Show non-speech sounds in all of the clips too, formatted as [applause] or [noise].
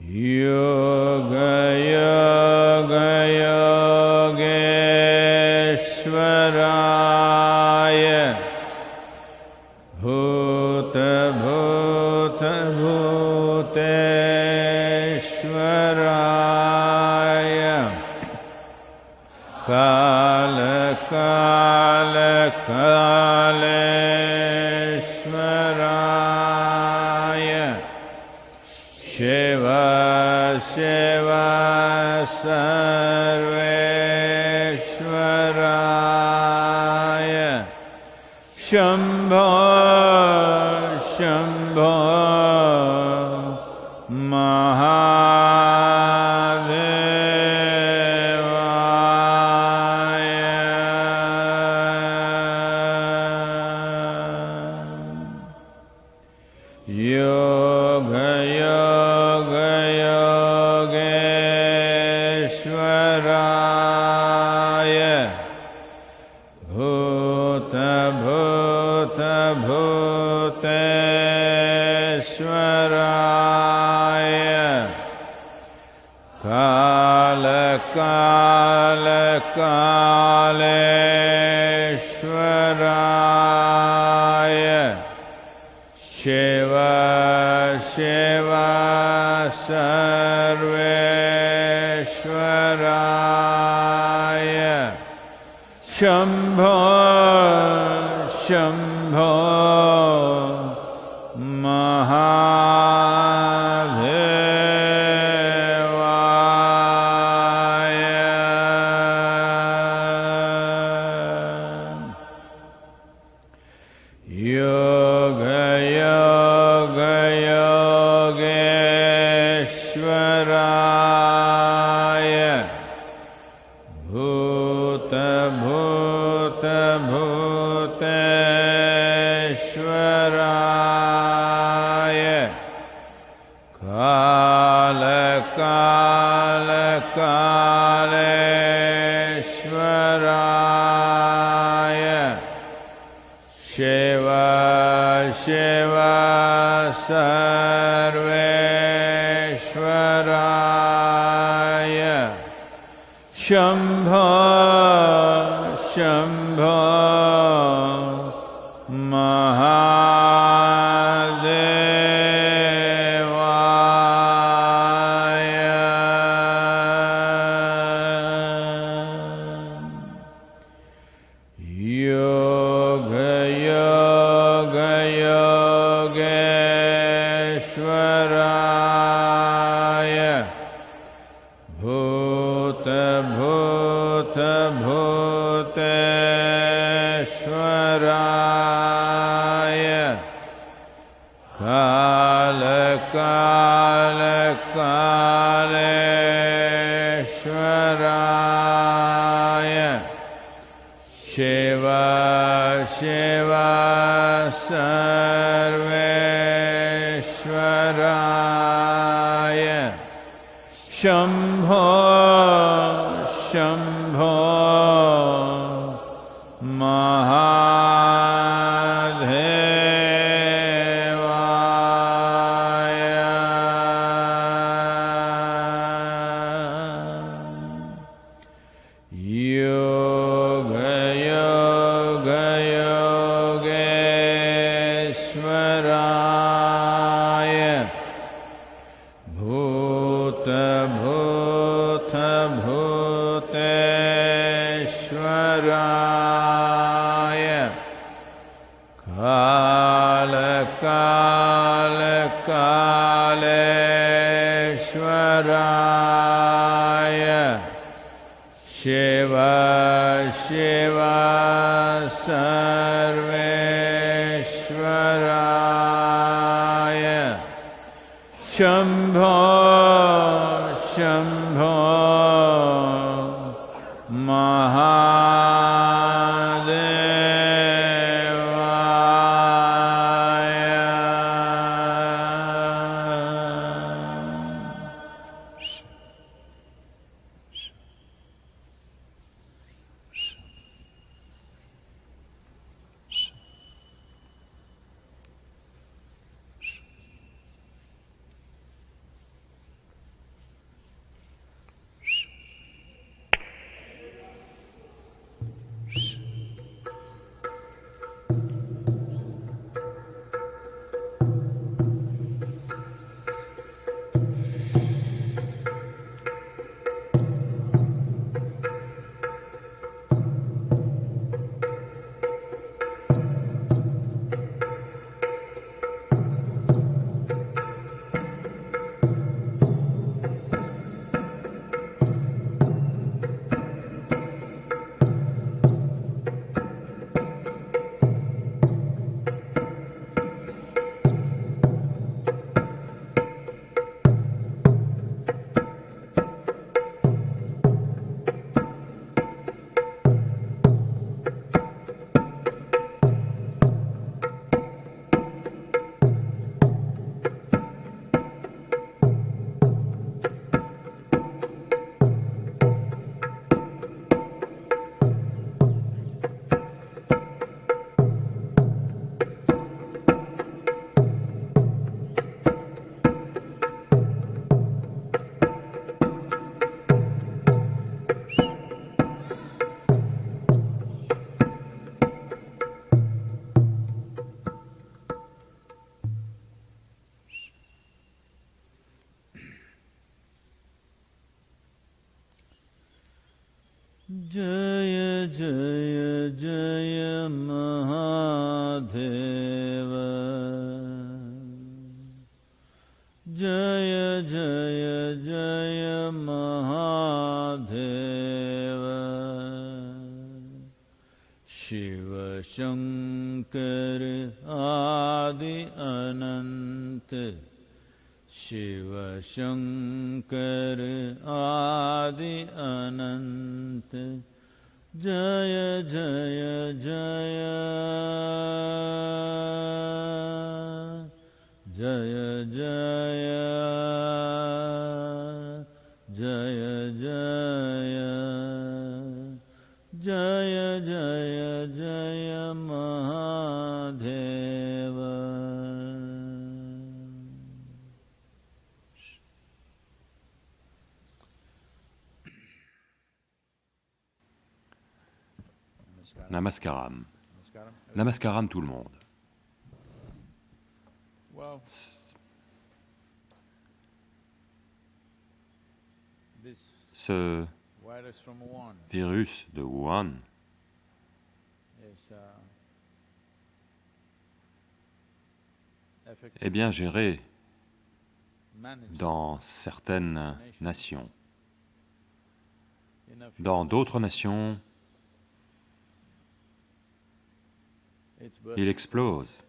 Yoga कालकालकालेश्वराय शिव शिव सर्वेश्वराय शम्भो शम् Gresham. जय जय जय महादेव। जय जय जय महादेव। शिव शङ्कर आदि अनन्त शिव शङ्कर आदि अनन्त जय जय जय। जय जय। Namaskaram. Namaskaram tout le monde. Ce virus de Wuhan uh, est bien géré dans certaines nations. Dans d'autres nations, il explose.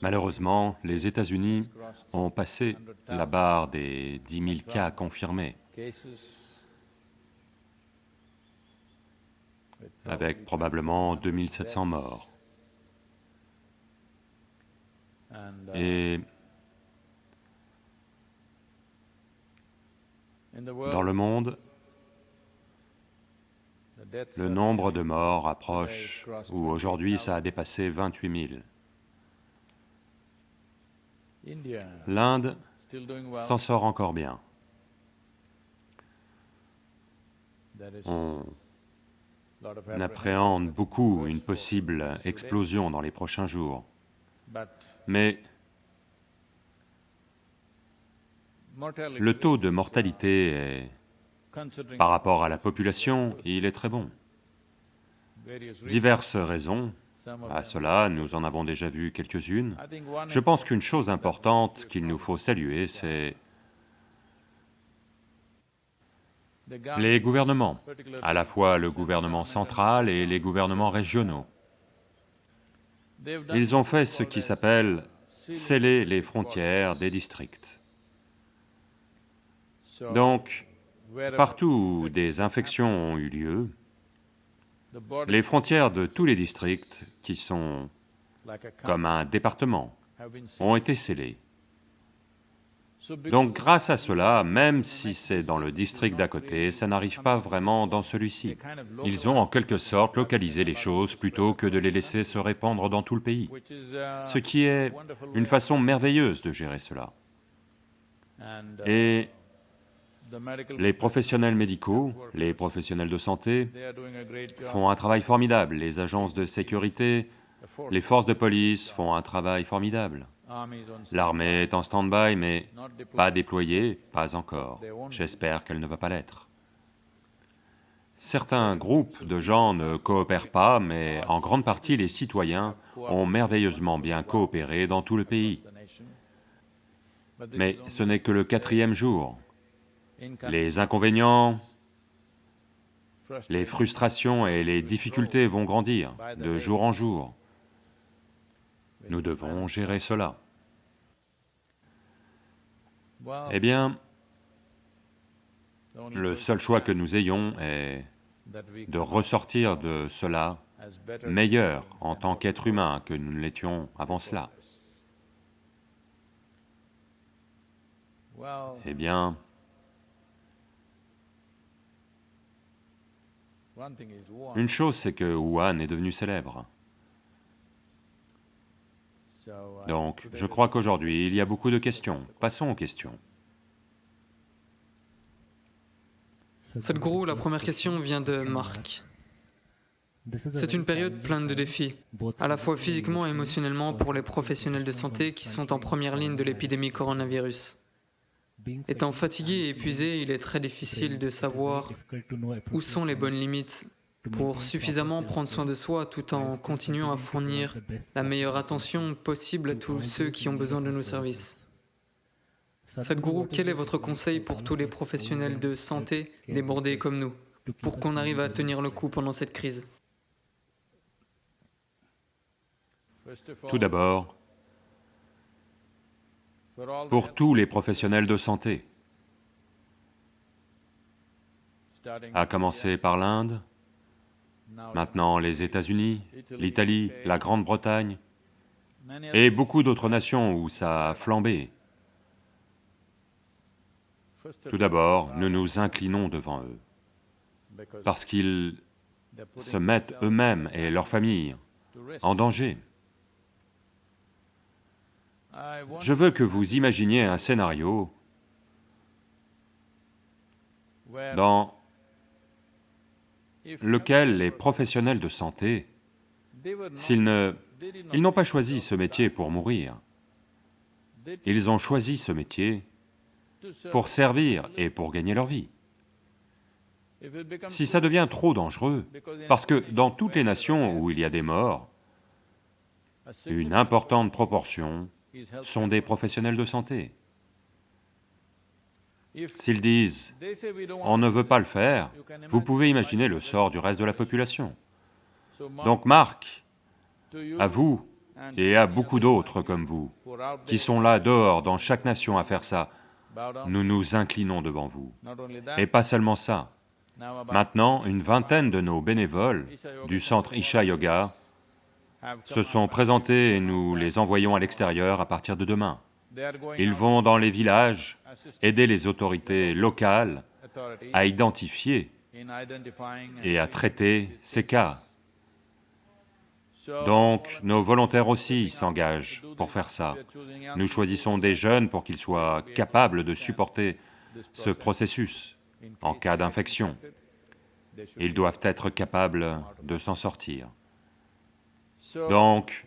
Malheureusement, les États-Unis ont passé la barre des 10 000 cas confirmés, avec probablement 2700 morts. and uh, Et dans le monde, le nombre de morts approche, ou aujourd'hui ça a dépassé 28 000. India L'Inde s'en sort encore bien. On appréhende beaucoup une possible explosion dans les prochains jours. Mais le taux de mortalité est, par rapport à la population, il est très bon. Diverses raisons à cela, nous en avons déjà vu quelques-unes. Je pense qu'une chose importante qu'il nous faut saluer, c'est les gouvernements, à la fois le gouvernement central et les gouvernements régionaux. Ils ont fait ce qui s'appelle sceller les frontières des districts. Donc, partout où des infections ont eu lieu, les frontières de tous les districts, qui sont comme un département, ont été scellées. Donc grâce à cela, même si c'est dans le district d'à côté, ça n'arrive pas vraiment dans celui-ci. Ils ont en quelque sorte localisé les choses plutôt que de les laisser se répandre dans tout le pays, ce qui est une façon merveilleuse de gérer cela. Les professionnels médicaux, les professionnels de santé, font un travail formidable, les agences de sécurité, les forces de police font un travail formidable. L'armée est en stand-by, mais pas déployée, pas encore. J'espère qu'elle ne va pas l'être. Certains groupes de gens ne coopèrent pas, mais en grande partie les citoyens ont merveilleusement bien coopéré dans tout le pays. Mais ce n'est que le quatrième jour. Les inconvénients, les frustrations et les difficultés vont grandir de jour en jour. Nous devons gérer cela. Eh bien, le seul choix que nous ayons est de ressortir de cela meilleur en tant qu'être humain que nous ne l'étions avant cela. Eh bien, one thing is one une chose c'est que Wuhan est devenu célèbre. Donc, je crois qu'aujourd'hui, il y a beaucoup de questions. Passons aux questions. Sadhguru, la première question vient de Marc. C'est une période pleine de défis, à la fois physiquement et émotionnellement pour les professionnels de santé qui sont en première ligne de l'épidémie coronavirus. Étant fatigué et épuisé, il est très difficile de savoir où sont les bonnes limites pour suffisamment prendre soin de soi tout en continuant à fournir la meilleure attention possible à tous ceux qui ont besoin de nos services. Sadhguru, quel est votre conseil pour tous les professionnels de santé débordés comme nous, pour qu'on arrive à tenir le coup pendant cette crise? Tout d'abord, pour tous les professionnels de santé, à commencer par l'Inde, maintenant les États-Unis, l'Italie, la Grande-Bretagne, et beaucoup d'autres nations où ça a flambé. Tout d'abord, nous nous inclinons devant eux, parce qu'ils se mettent eux-mêmes et leurs familles en danger. Je veux que vous imaginiez un scénario dans lequel les professionnels de santé, s'ils ne... Ils n'ont pas choisi ce métier pour mourir, ils ont choisi ce métier pour servir et pour gagner leur vie. Si ça devient trop dangereux, parce que dans toutes les nations où il y a des morts, une importante proportion sont des professionnels de santé. S'ils disent « on ne veut pas le faire », vous pouvez imaginer le sort du reste de la population. Donc Marc, à vous et à beaucoup d'autres comme vous, qui sont là dehors dans chaque nation à faire ça, nous nous inclinons devant vous. Et pas seulement ça. Maintenant, une vingtaine de nos bénévoles du centre Isha Yoga se sont présentés et nous les envoyons à l'extérieur à partir de demain. Ils vont dans les villages aider les autorités locales à identifier et à traiter ces cas. Donc, nos volontaires aussi s'engagent pour faire ça. Nous choisissons des jeunes pour qu'ils soient capables de supporter ce processus en cas d'infection. Ils doivent être capables de s'en sortir. Donc,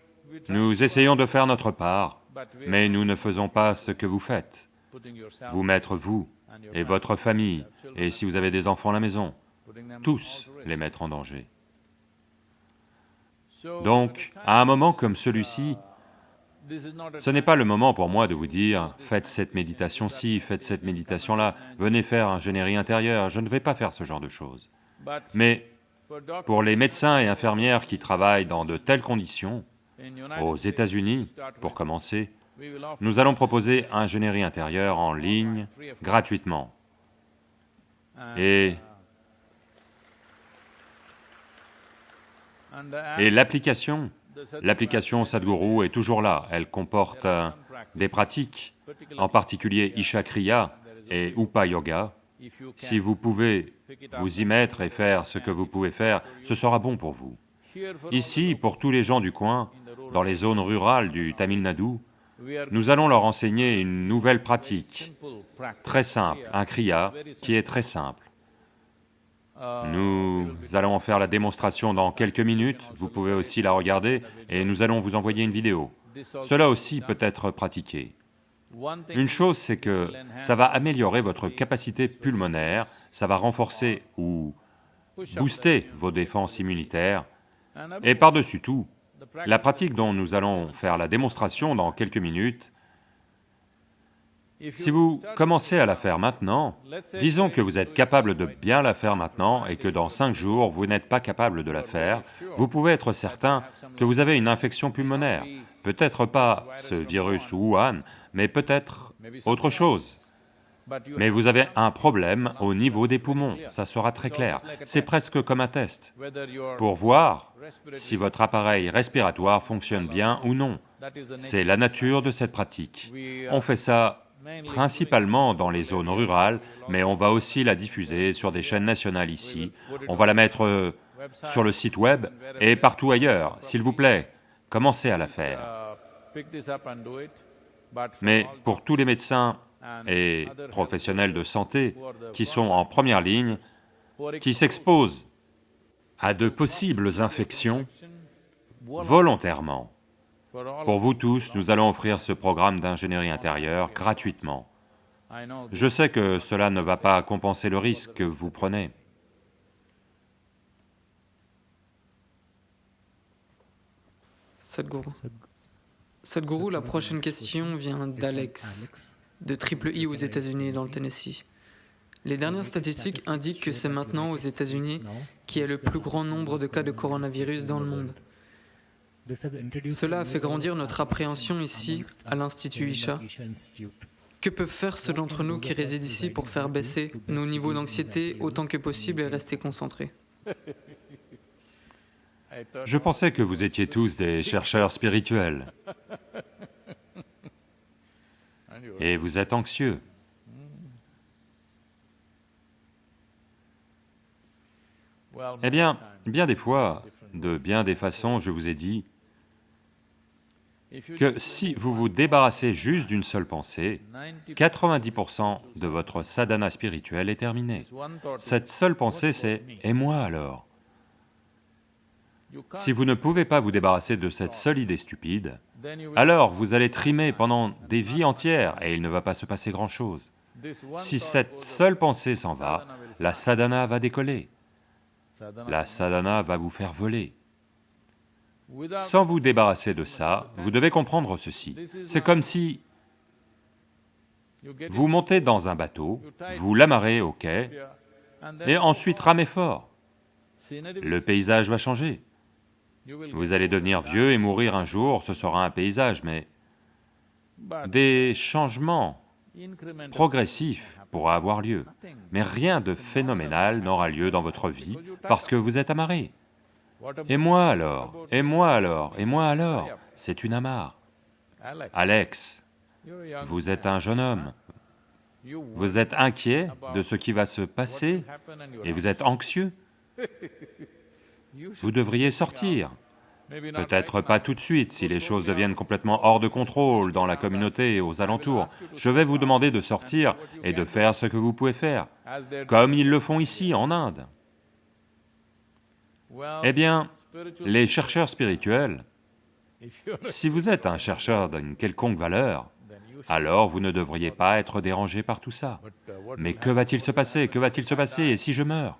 nous essayons de faire notre part, mais nous ne faisons pas ce que vous faites. Vous mettre vous et votre famille, et si vous avez des enfants à la maison, tous les mettre en danger. Donc, à un moment comme celui-ci, ce n'est pas le moment pour moi de vous dire, faites cette méditation-ci, faites cette méditation-là, venez faire un générique intérieur, je ne vais pas faire ce genre de choses. Mais pour les médecins et infirmières qui travaillent dans de telles conditions, aux États-Unis, pour commencer, nous allons proposer un générique intérieur en ligne, gratuitement. Et Et l'application, l'application Sadhguru est toujours là, elle comporte euh, des pratiques, en particulier Isha Kriya et Upa Yoga. Si vous pouvez vous y mettre et faire ce que vous pouvez faire, ce sera bon pour vous. Ici, pour tous les gens du coin, dans les zones rurales du Tamil Nadu, nous allons leur enseigner une nouvelle pratique, très simple, un kriya qui est très simple. Nous allons en faire la démonstration dans quelques minutes, vous pouvez aussi la regarder, et nous allons vous envoyer une vidéo. Cela aussi peut être pratiqué. Une chose, c'est que ça va améliorer votre capacité pulmonaire, ça va renforcer ou booster vos défenses immunitaires, et par-dessus tout, la pratique dont nous allons faire la démonstration dans quelques minutes si vous commencez à la faire maintenant, disons que vous êtes capable de bien la faire maintenant et que dans cinq jours, vous n'êtes pas capable de la faire, vous pouvez être certain que vous avez une infection pulmonaire. Peut-être pas ce virus Wuhan, mais peut-être autre chose. Mais vous avez un problème au niveau des poumons, ça sera très clair. C'est presque comme un test, pour voir si votre appareil respiratoire fonctionne bien ou non. C'est la nature de cette pratique. On fait ça principalement dans les zones rurales, mais on va aussi la diffuser sur des chaînes nationales ici, on va la mettre sur le site web et partout ailleurs, s'il vous plaît, commencez à la faire. Mais pour tous les médecins et professionnels de santé qui sont en première ligne, qui s'exposent à de possibles infections volontairement, pour vous tous, nous allons offrir ce programme d'ingénierie intérieure gratuitement. Je sais que cela ne va pas compenser le risque que vous prenez. Sadhguru. Sadhguru, la prochaine question vient d'Alex, de Triple I aux États-Unis, dans le Tennessee. Les dernières statistiques indiquent que c'est maintenant aux États-Unis qu'il y a le plus grand nombre de cas de coronavirus dans le monde. Cela a fait grandir notre appréhension ici, à l'Institut Isha. Que peuvent faire ceux d'entre nous qui résident ici pour faire baisser nos niveaux d'anxiété autant que possible et rester concentrés? [laughs] Je pensais que vous étiez tous des chercheurs spirituels. Et vous êtes anxieux. Eh bien, bien des fois, de bien des façons, je vous ai dit que si vous vous débarrassez juste d'une seule pensée, 90% de votre sadhana spirituel est terminé. Cette seule pensée, c'est « et moi alors ?» Si vous ne pouvez pas vous débarrasser de cette seule idée stupide, alors vous allez trimer pendant des vies entières et il ne va pas se passer grand-chose. Si cette seule pensée s'en va, la sadhana va décoller, la sadhana va vous faire voler. Sans vous débarrasser de ça, vous devez comprendre ceci. C'est comme si vous montez dans un bateau, vous l'amarrez au quai, et ensuite ramez fort. Le paysage va changer. Vous allez devenir vieux et mourir un jour, ce sera un paysage, mais des changements progressifs pourra avoir lieu, mais rien de phénoménal n'aura lieu dans votre vie parce que vous êtes amarré. Et moi alors Et moi alors Et moi alors C'est une amarre. Alex, vous êtes un jeune homme, vous êtes inquiet de ce qui va se passer et vous êtes anxieux. Vous devriez sortir. Peut-être pas tout de suite, si les choses deviennent complètement hors de contrôle dans la communauté et aux alentours. Je vais vous demander de sortir et de faire ce que vous pouvez faire, comme ils le font ici, en Inde. Eh bien, les chercheurs spirituels, si vous êtes un chercheur d'une quelconque valeur, alors vous ne devriez pas être dérangé par tout ça. Mais que va-t-il se passer? Que va-t-il se passer? Et si je meurs?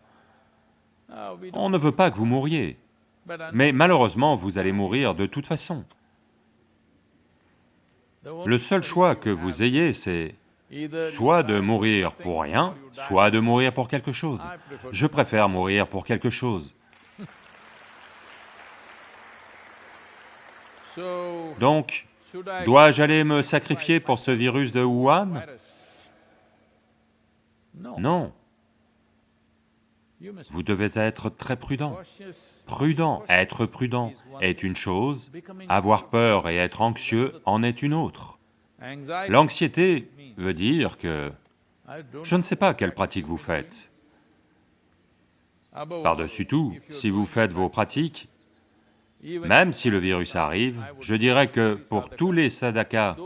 On ne veut pas que vous mouriez, mais malheureusement vous allez mourir de toute façon. Le seul choix que vous ayez, c'est soit de mourir pour rien, soit de mourir pour quelque chose. Je préfère mourir pour quelque chose. Donc, dois-je aller me sacrifier pour ce virus de Wuhan? Non. Vous devez être très prudent. Prudent, être prudent est une chose, avoir peur et être anxieux en est une autre. L'anxiété veut dire que je ne sais pas quelle pratique vous faites. Par-dessus tout, si vous faites vos pratiques, même si le virus arrive, je dirais que pour tous les sadhakas,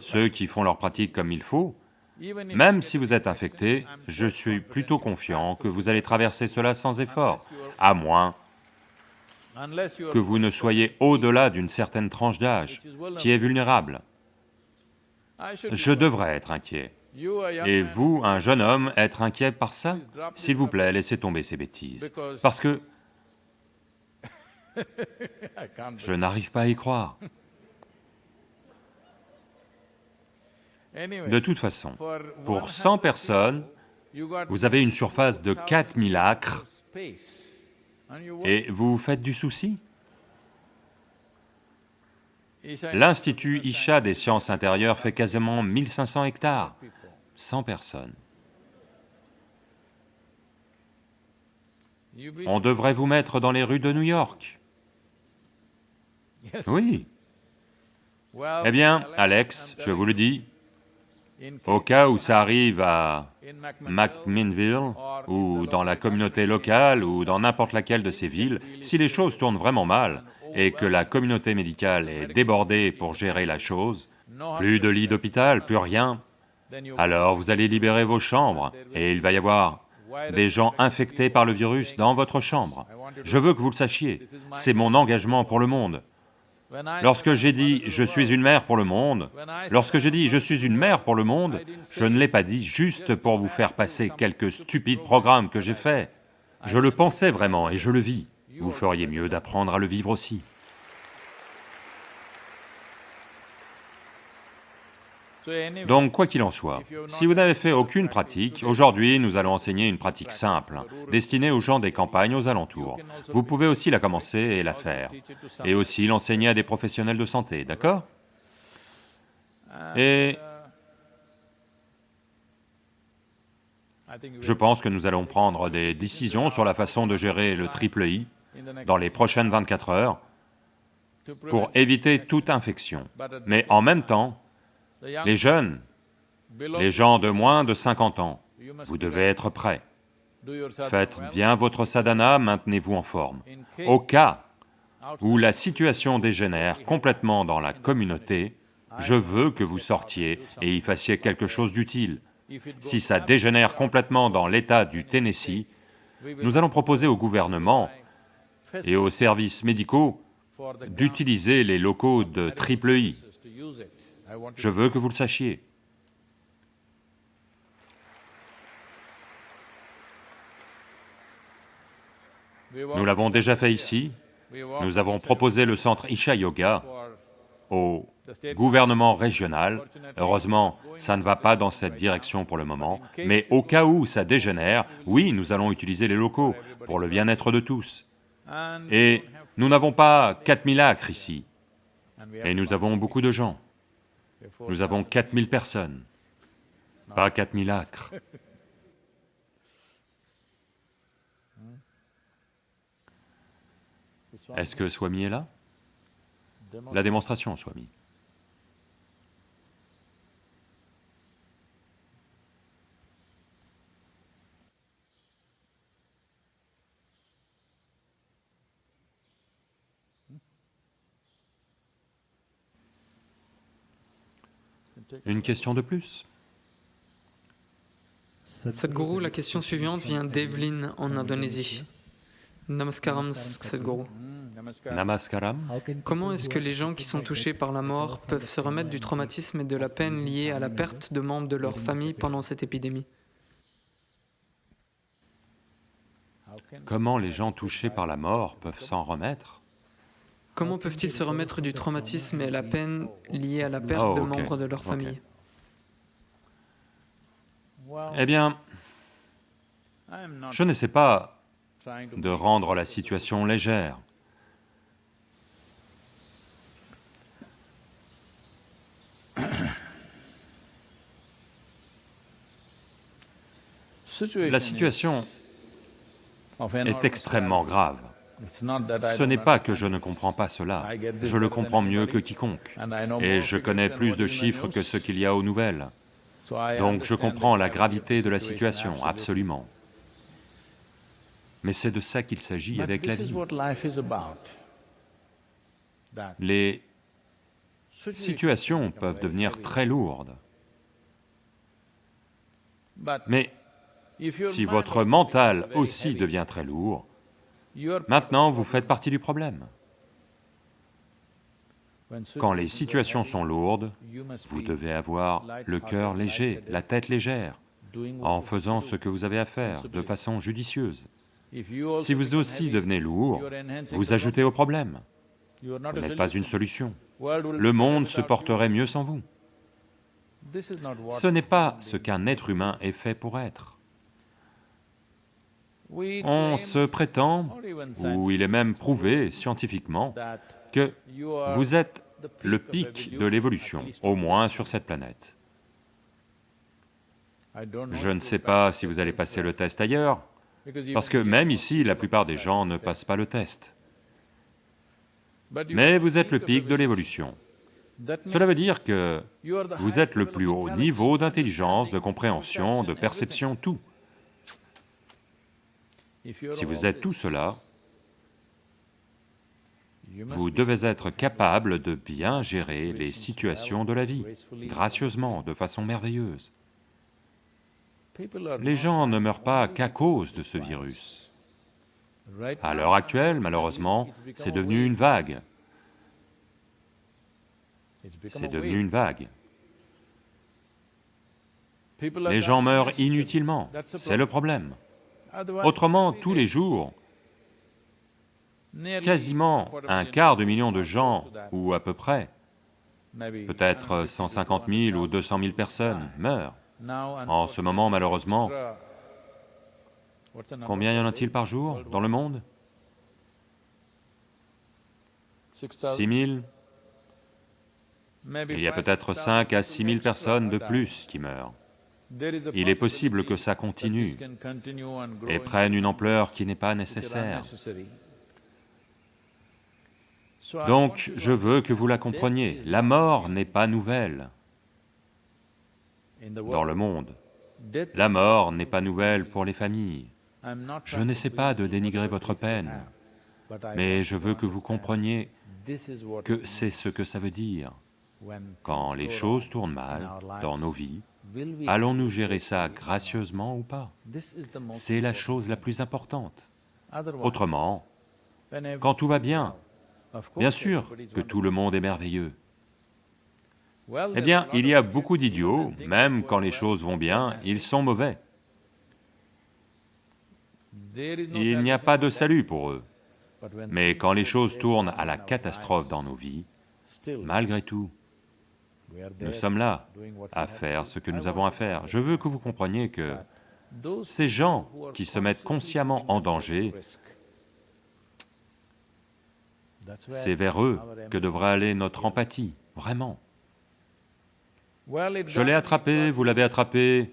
ceux qui font leur pratique comme il faut, même si vous êtes infecté, je suis plutôt confiant que vous allez traverser cela sans effort, à moins que vous ne soyez au-delà d'une certaine tranche d'âge, qui est vulnérable. Je devrais être inquiet. Et vous, un jeune homme, être inquiet par ça? S'il vous plaît, laissez tomber ces bêtises, parce que je n'arrive pas à y croire. De toute façon, pour 100 personnes, vous avez une surface de 4000 acres et vous vous faites du souci. L'Institut Isha des sciences intérieures fait quasiment 1500 hectares, 100 personnes. On devrait vous mettre dans les rues de New York. Oui. Eh bien, Alex, je vous le dis, au cas où ça arrive à McMinnville, ou dans la communauté locale, ou dans n'importe laquelle de ces villes, si les choses tournent vraiment mal, et que la communauté médicale est débordée pour gérer la chose, plus de lits d'hôpital, plus rien, alors vous allez libérer vos chambres, et il va y avoir des gens infectés par le virus dans votre chambre. Je veux que vous le sachiez, c'est mon engagement pour le monde. Lorsque j'ai dit « je suis une mère pour le monde », lorsque j'ai dit « je suis une mère pour le monde », je ne l'ai pas dit juste pour vous faire passer quelques stupides programmes que j'ai faits. Je le pensais vraiment et je le vis. Vous feriez mieux d'apprendre à le vivre aussi. Donc, quoi qu'il en soit, si vous n'avez fait aucune pratique, aujourd'hui nous allons enseigner une pratique simple, destinée aux gens des campagnes aux alentours. Vous pouvez aussi la commencer et la faire, et aussi l'enseigner à des professionnels de santé, d'accord? Et je pense que nous allons prendre des décisions sur la façon de gérer le triple I dans les prochaines 24 heures pour éviter toute infection. Mais en même temps, les jeunes, les gens de moins de 50 ans, vous devez être prêts. Faites bien votre sadhana, maintenez-vous en forme. Au cas où la situation dégénère complètement dans la communauté, je veux que vous sortiez et y fassiez quelque chose d'utile. Si ça dégénère complètement dans l'état du Tennessee, nous allons proposer au gouvernement et aux services médicaux d'utiliser les locaux de triple I. Je veux que vous le sachiez. Nous l'avons déjà fait ici, nous avons proposé le centre Isha Yoga au gouvernement régional. Heureusement, ça ne va pas dans cette direction pour le moment, mais au cas où ça dégénère, oui, nous allons utiliser les locaux pour le bien-être de tous. Et nous n'avons pas 4000 acres ici, et nous avons beaucoup de gens. Nous avons 4000 personnes, pas 4000 acres. Est-ce que Swami est là? La démonstration, Swami. Une question de plus Sadhguru, la question suivante vient d'Evelyn en Indonésie. Namaskaram Sadhguru. Namaskaram. Comment est-ce que les gens qui sont touchés par la mort peuvent se remettre du traumatisme et de la peine liée à la perte de membres de leur famille pendant cette épidémie? Comment les gens touchés par la mort peuvent s'en remettre? Comment peuvent-ils se remettre du traumatisme et la peine liée à la perte Oh, de membres de leur famille? Eh bien, je n'essaie pas de rendre la situation légère. La situation est extrêmement grave. Ce n'est pas que je ne comprends pas cela, je le comprends mieux que quiconque, et je connais plus de chiffres que ce qu'il y a aux nouvelles. Donc je comprends la gravité de la situation, absolument. Mais c'est de ça qu'il s'agit avec la vie. Les situations peuvent devenir très lourdes, mais si votre mental aussi devient très lourd, maintenant vous faites partie du problème. Quand les situations sont lourdes, vous devez avoir le cœur léger, la tête légère, en faisant ce que vous avez à faire de façon judicieuse. Si vous aussi devenez lourd, vous ajoutez au problème. Vous n'êtes pas une solution. Le monde se porterait mieux sans vous. Ce n'est pas ce qu'un être humain est fait pour être. On se prétend, ou il est même prouvé scientifiquement, que vous êtes le pic de l'évolution, au moins sur cette planète. Je ne sais pas si vous allez passer le test ailleurs, parce que même ici, la plupart des gens ne passent pas le test. Mais vous êtes le pic de l'évolution. Cela veut dire que vous êtes le plus haut niveau d'intelligence, de compréhension, de perception, tout. Si vous êtes tout cela, vous devez être capable de bien gérer les situations de la vie, gracieusement, de façon merveilleuse. Les gens ne meurent pas qu'à cause de ce virus. À l'heure actuelle, malheureusement, c'est devenu une vague. c'est devenu une vague. Les gens meurent inutilement, c'est le problème. Autrement, tous les jours, quasiment un quart de million de gens, ou à peu près, peut-être 150 000 ou 200 000 personnes meurent. En ce moment, malheureusement, combien y en a-t-il par jour dans le monde? 6 000 Il y a peut-être 5 à 6 000 personnes de plus qui meurent. Il est possible que ça continue et prenne une ampleur qui n'est pas nécessaire. Donc, je veux que vous la compreniez, la mort n'est pas nouvelle dans le monde. La mort n'est pas nouvelle pour les familles. Je n'essaie pas de dénigrer votre peine, mais je veux que vous compreniez que c'est ce que ça veut dire. Quand les choses tournent mal dans nos vies, allons-nous gérer ça gracieusement ou pas? C'est la chose la plus importante. Autrement, quand tout va bien, bien sûr que tout le monde est merveilleux. Eh bien, il y a beaucoup d'idiots, même quand les choses vont bien, ils sont mauvais. Il n'y a pas de salut pour eux. Mais quand les choses tournent à la catastrophe dans nos vies, malgré tout, nous sommes là à faire ce que nous avons à faire. Je veux que vous compreniez que ces gens qui se mettent consciemment en danger, c'est vers eux que devra aller notre empathie, vraiment. Je l'ai attrapé, vous l'avez attrapé,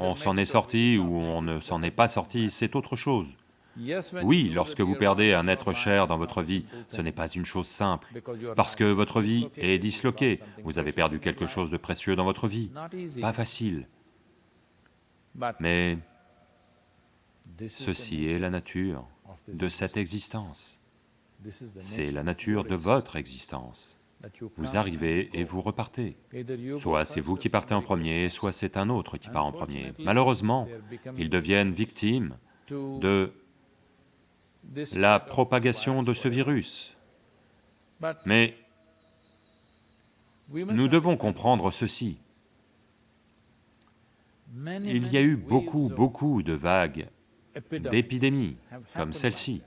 on s'en est sorti ou on ne s'en est pas sorti, c'est autre chose. Oui, lorsque vous perdez un être cher dans votre vie, ce n'est pas une chose simple, parce que votre vie est disloquée, vous avez perdu quelque chose de précieux dans votre vie, pas facile. Mais ceci est la nature de cette existence, c'est la nature de votre existence. Vous arrivez et vous repartez. Soit c'est vous qui partez en premier, soit c'est un autre qui part en premier. Malheureusement, ils deviennent victimes de la propagation de ce virus. Mais nous devons comprendre ceci. Il y a eu beaucoup, beaucoup de vagues d'épidémies comme celle-ci.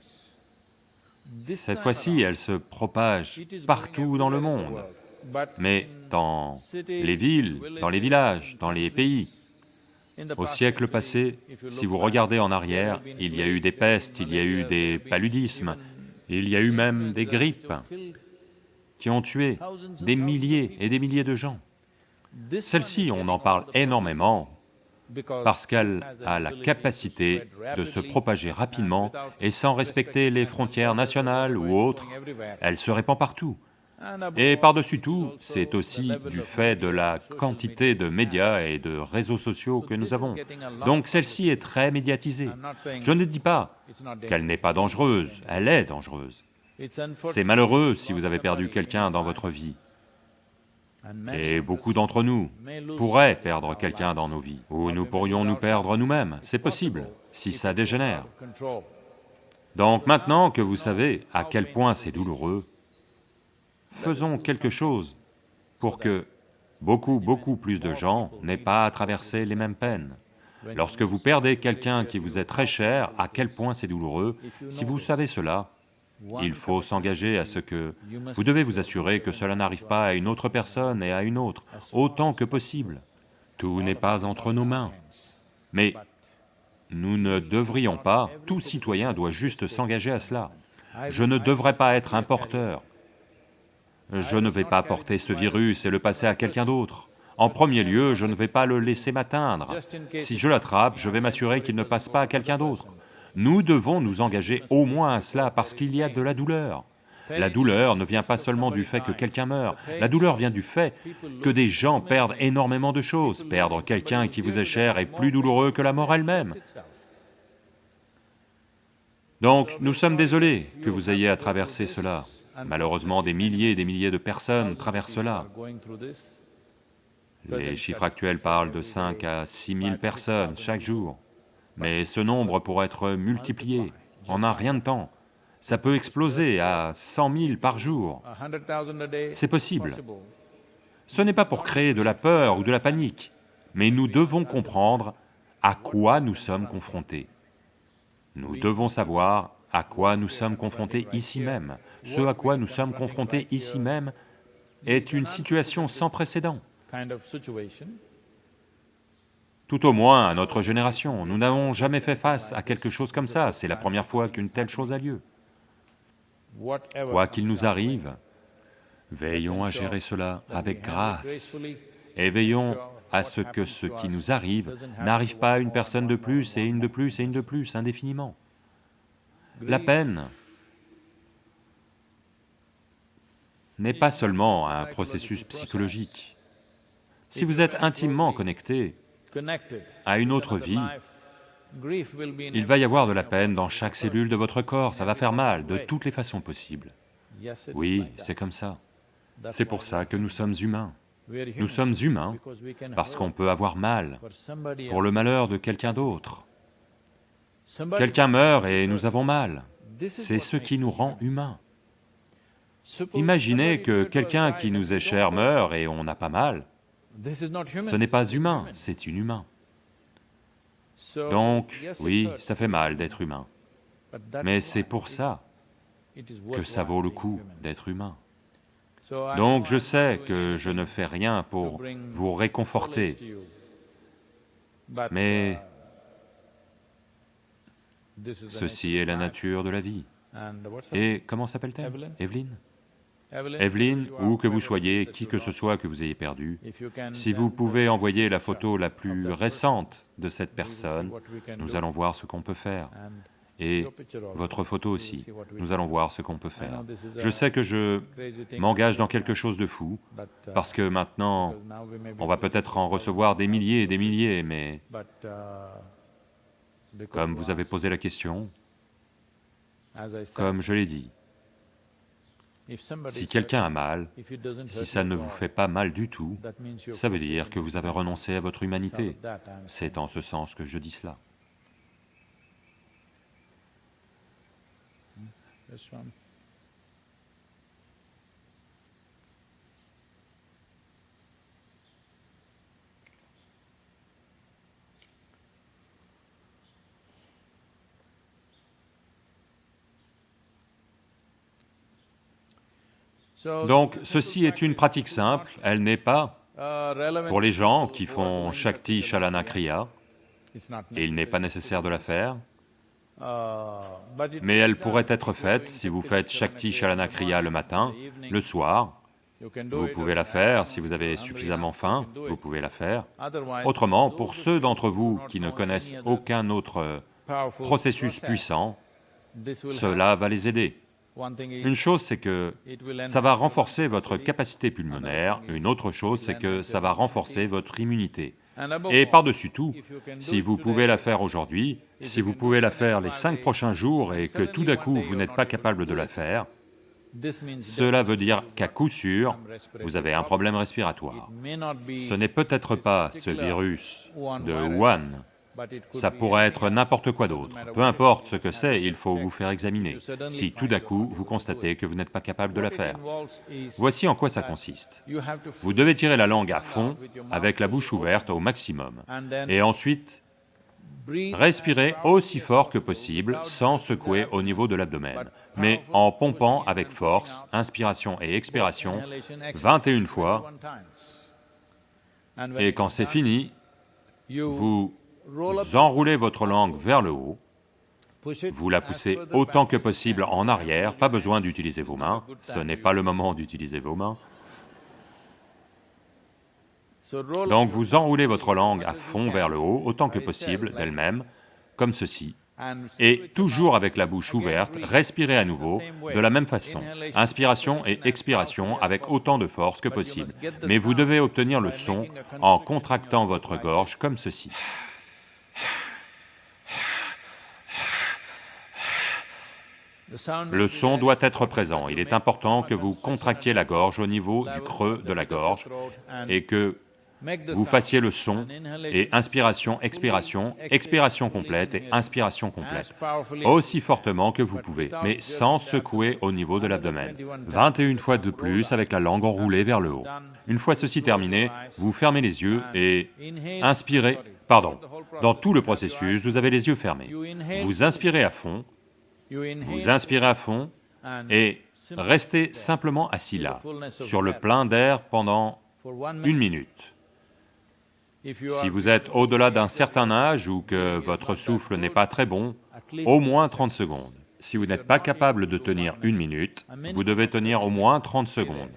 Cette fois-ci, elle se propage partout dans le monde, mais dans les villes, dans les villages, dans les pays, au siècle passé, si vous regardez en arrière, il y a eu des pestes, il y a eu des paludismes, il y a eu même des grippes qui ont tué des milliers et des milliers de gens. Celle-ci, on en parle énormément parce qu'elle a la capacité de se propager rapidement et sans respecter les frontières nationales ou autres, elle se répand partout. Et par-dessus tout, c'est aussi du fait de la quantité de médias et de réseaux sociaux que nous avons. Donc celle-ci est très médiatisée. Je ne dis pas qu'elle n'est pas dangereuse, elle est dangereuse. C'est malheureux si vous avez perdu quelqu'un dans votre vie. Et beaucoup d'entre nous pourraient perdre quelqu'un dans nos vies, ou nous pourrions nous perdre nous-mêmes, c'est possible, si ça dégénère. Donc maintenant que vous savez à quel point c'est douloureux, faisons quelque chose pour que beaucoup, beaucoup plus de gens n'aient pas à traverser les mêmes peines. Lorsque vous perdez quelqu'un qui vous est très cher, à quel point c'est douloureux, si vous savez cela, il faut s'engager à ce que... Vous devez vous assurer que cela n'arrive pas à une autre personne et à une autre, autant que possible. Tout n'est pas entre nos mains. Mais nous ne devrions pas, tout citoyen doit juste s'engager à cela. Je ne devrais pas être un porteur, je ne vais pas porter ce virus et le passer à quelqu'un d'autre. En premier lieu, je ne vais pas le laisser m'atteindre. Si je l'attrape, je vais m'assurer qu'il ne passe pas à quelqu'un d'autre. Nous devons nous engager au moins à cela parce qu'il y a de la douleur. La douleur ne vient pas seulement du fait que quelqu'un meurt, la douleur vient du fait que des gens perdent énormément de choses. Perdre quelqu'un qui vous est cher est plus douloureux que la mort elle-même. Donc, nous sommes désolés que vous ayez à traverser cela. Malheureusement, des milliers et des milliers de personnes traversent cela. Les chiffres actuels parlent de 5 à 6 000 personnes chaque jour, mais ce nombre pourrait être multiplié en un rien de temps. ça peut exploser à 100 000 par jour. C'est possible. Ce n'est pas pour créer de la peur ou de la panique, mais nous devons comprendre à quoi nous sommes confrontés. Nous devons savoir à quoi nous sommes confrontés ici même. Ce à quoi nous sommes confrontés ici même est une situation sans précédent. Tout au moins à notre génération, nous n'avons jamais fait face à quelque chose comme ça, c'est la première fois qu'une telle chose a lieu. Quoi qu'il nous arrive, veillons à gérer cela avec grâce et veillons à ce que ce qui nous arrive n'arrive pas à une personne de plus et une de plus et une de plus indéfiniment. La peine n'est pas seulement un processus psychologique. Si vous êtes intimement connecté à une autre vie, il va y avoir de la peine dans chaque cellule de votre corps, ça va faire mal de toutes les façons possibles. Oui, c'est comme ça. C'est pour ça que nous sommes humains. Nous sommes humains parce qu'on peut avoir mal pour le malheur de quelqu'un d'autre. Quelqu'un meurt et nous avons mal. C'est ce qui nous rend humains. Imaginez que quelqu'un qui nous est cher meurt et on n'a pas mal. Ce n'est pas humain, c'est inhumain. Donc, oui, ça fait mal d'être humain, mais c'est pour ça que ça vaut le coup d'être humain. Donc je sais que je ne fais rien pour vous réconforter, mais ceci est la nature de la vie. Et comment s'appelle-t-elle? Evelyne? Evelyne, ou que vous soyez, qui que ce soit que vous ayez perdu, si vous pouvez envoyer la photo la plus récente de cette personne, nous allons voir ce qu'on peut faire. Et votre photo aussi, nous allons voir ce qu'on peut faire. Je sais que je m'engage dans quelque chose de fou, parce que maintenant, on va peut-être en recevoir des milliers et des milliers, mais comme vous avez posé la question, comme je l'ai dit, si quelqu'un a mal, si ça ne vous fait pas mal du tout, ça veut dire que vous avez renoncé à votre humanité. C'est en ce sens que je dis cela. Donc ceci est une pratique simple, elle n'est pas pour les gens qui font Shakti Shalana Kriya, il n'est pas nécessaire de la faire, mais elle pourrait être faite si vous faites Shakti Shalana Kriya le matin, le soir, vous pouvez la faire, si vous avez suffisamment faim, vous pouvez la faire. Autrement, pour ceux d'entre vous qui ne connaissent aucun autre processus puissant, cela va les aider. Une chose, c'est que ça va renforcer votre capacité pulmonaire, une autre chose, c'est que ça va renforcer votre immunité. Et par-dessus tout, si vous pouvez la faire aujourd'hui, si vous pouvez la faire les cinq prochains jours et que tout d'un coup vous n'êtes pas capable de la faire, cela veut dire qu'à coup sûr, vous avez un problème respiratoire. Ce n'est peut-être pas ce virus de Wuhan, ça pourrait être n'importe quoi d'autre. Peu importe ce que c'est, il faut vous faire examiner, si tout d'un coup vous constatez que vous n'êtes pas capable de la faire. Voici en quoi ça consiste. Vous devez tirer la langue à fond, avec la bouche ouverte au maximum, et ensuite respirer aussi fort que possible, sans secouer au niveau de l'abdomen, mais en pompant avec force, inspiration et expiration, 21 fois, et quand c'est fini, vous enroulez votre langue vers le haut, vous la poussez autant que possible en arrière, pas besoin d'utiliser vos mains, ce n'est pas le moment d'utiliser vos mains. Donc vous enroulez votre langue à fond vers le haut, autant que possible d'elle-même, comme ceci, et toujours avec la bouche ouverte, respirez à nouveau de la même façon, inspiration et expiration avec autant de force que possible, mais vous devez obtenir le son en contractant votre gorge comme ceci. Le son doit être présent, il est important que vous contractiez la gorge au niveau du creux de la gorge et que vous fassiez le son et inspiration, expiration, expiration complète et inspiration complète, aussi fortement que vous pouvez, mais sans secouer au niveau de l'abdomen. 21 fois de plus avec la langue enroulée vers le haut. Une fois ceci terminé, vous fermez les yeux et inspirez, pardon, dans tout le processus, vous avez les yeux fermés. Vous inspirez à fond, vous inspirez à fond et restez simplement assis là, sur le plein d'air pendant une minute. Si vous êtes au-delà d'un certain âge ou que votre souffle n'est pas très bon, au moins 30 secondes. Si vous n'êtes pas capable de tenir une minute, vous devez tenir au moins 30 secondes.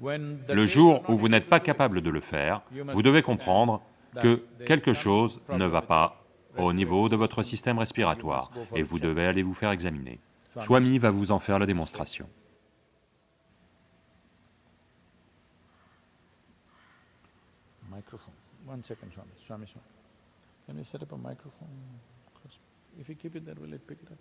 Le jour où vous n'êtes pas capable de le faire, vous devez comprendre que quelque chose ne va pas au niveau de votre système respiratoire et vous devez aller vous faire examiner. Swami va vous en faire la démonstration. Microphone. One second, Swami. Swami, Swami. Can we set up a microphone? If you keep it there, will pick it up?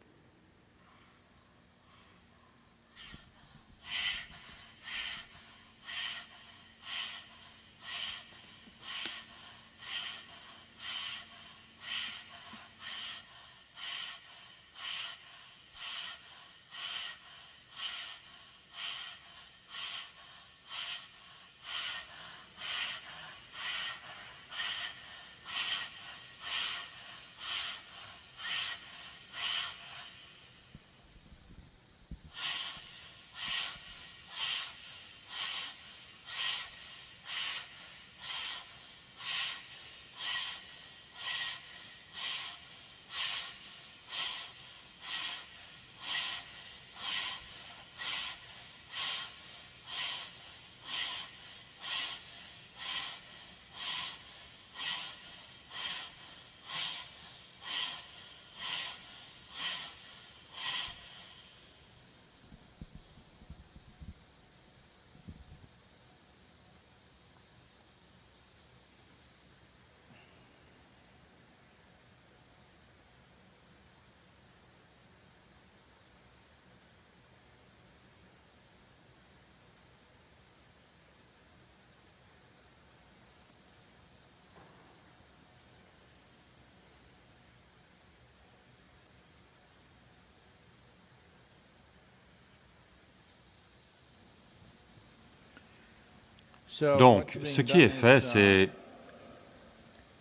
Donc, ce qui est fait, c'est...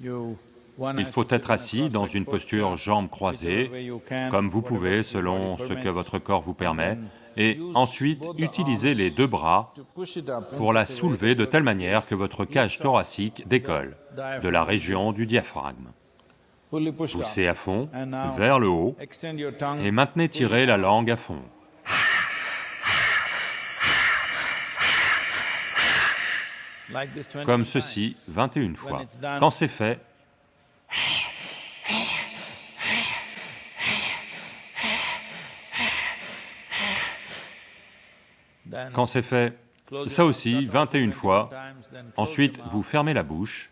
Il faut être assis dans une posture jambes croisées, comme vous pouvez selon ce que votre corps vous permet, et ensuite utiliser les deux bras pour la soulever de telle manière que votre cage thoracique décolle de la région du diaphragme. Poussez à fond, vers le haut, et maintenez tirer la langue à fond. Comme ceci 21 fois. Quand c'est fait, quand c'est fait, ça aussi 21 fois, ensuite vous fermez la bouche,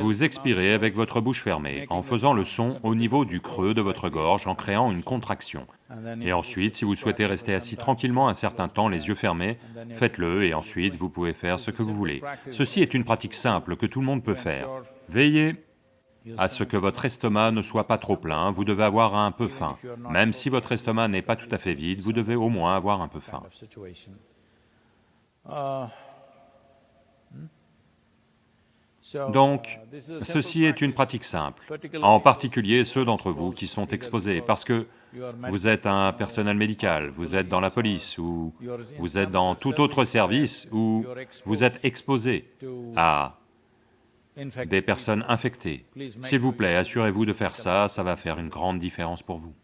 Vous expirez avec votre bouche fermée, en faisant le son au niveau du creux de votre gorge, en créant une contraction. Et ensuite, si vous souhaitez rester assis tranquillement un certain temps, les yeux fermés, faites-le et ensuite vous pouvez faire ce que vous voulez. Ceci est une pratique simple que tout le monde peut faire. Veillez à ce que votre estomac ne soit pas trop plein, vous devez avoir un peu faim. Même si votre estomac n'est pas tout à fait vide, vous devez au moins avoir un peu faim. Donc, ceci est une pratique simple, en particulier ceux d'entre vous qui sont exposés, parce que vous êtes un personnel médical, vous êtes dans la police, ou vous êtes dans tout autre service où vous êtes exposé à des personnes infectées. S'il vous plaît, assurez-vous de faire ça, ça va faire une grande différence pour vous.